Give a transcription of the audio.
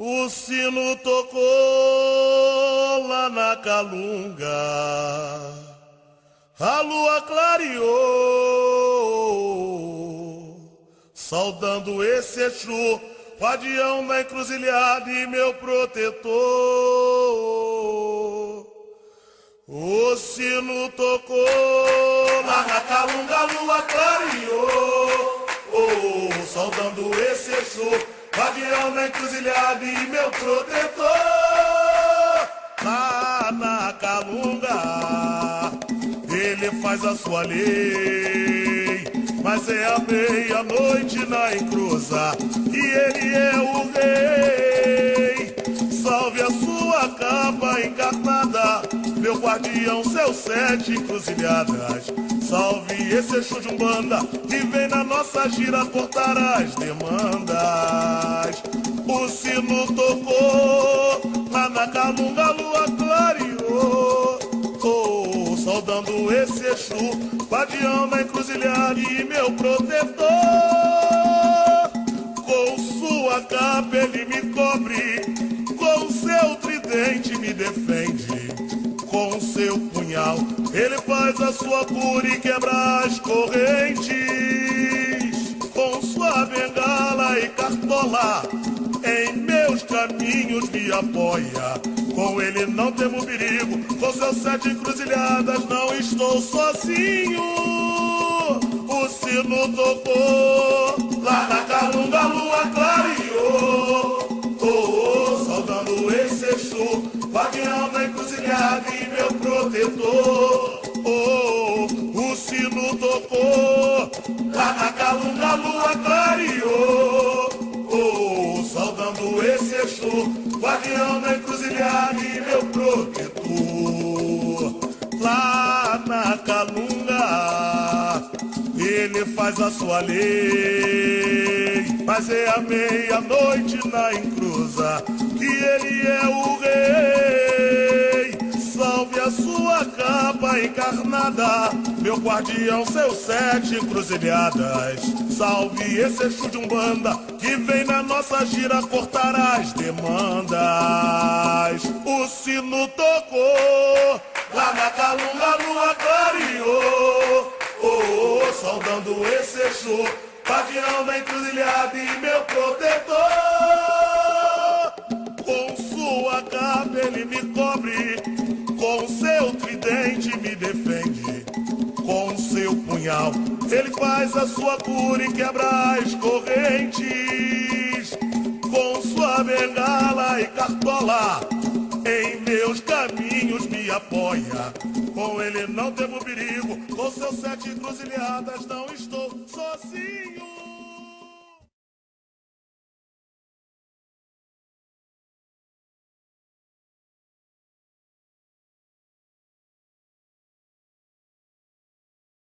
O sino tocou lá na calunga, a lua clareou, saudando esse Exu, guardião da encruzilhada e meu protetor. O sino tocou lá na calunga, a lua clareou, oh, saudando esse Exu. Guardião na encruzilhada e meu protetor. Lá na calunga Ele faz a sua lei. Mas é a meia-noite na encruza E ele é o rei. Salve a sua capa encarnada Meu guardião, seus sete encruzilhadas. Salve esse Exu de Umbanda Que vem na nossa gira cortar as demandas O sino tocou Lá na calunga a lua clareou oh, Saudando esse Exu Guardião na encruzilhada e meu protetor. Com sua capa ele me cobre Com seu tridente me defende. Com seu punhal ele faz a sua cura e quebra as correntes. Com sua bengala e cartola, me apoia. Com ele não temo perigo, com seus sete encruzilhadas não estou sozinho. O sino tocou, lá na calunga a lua clareou. Oh, oh, saudando esse Exu, guardião da encruzilhada e meu protetor. Oh, o sino tocou, lá na calunga a lua clareou. Exu, guardião da encruzilhada e meu protetor. Lá na calunga, ele faz a sua lei. Mas é a meia-noite na encruza que ele é o rei. Salve a sua capa encarnada, meu guardião, seus sete encruzilhadas. Salve esse Exu de Umbanda que vem na nossa gira cortar as demandas. O sino tocou, lá na calunga lua clareou. Oh, oh, saudando esse Exu, guardião da encruzilhada e meu protetor. Com sua capa ele me cobre, ele faz a sua cura e quebra as correntes. Com sua bengala e cartola, em meus caminhos me apoia. Com ele não temo perigo, com seus sete encruzilhadas não estou.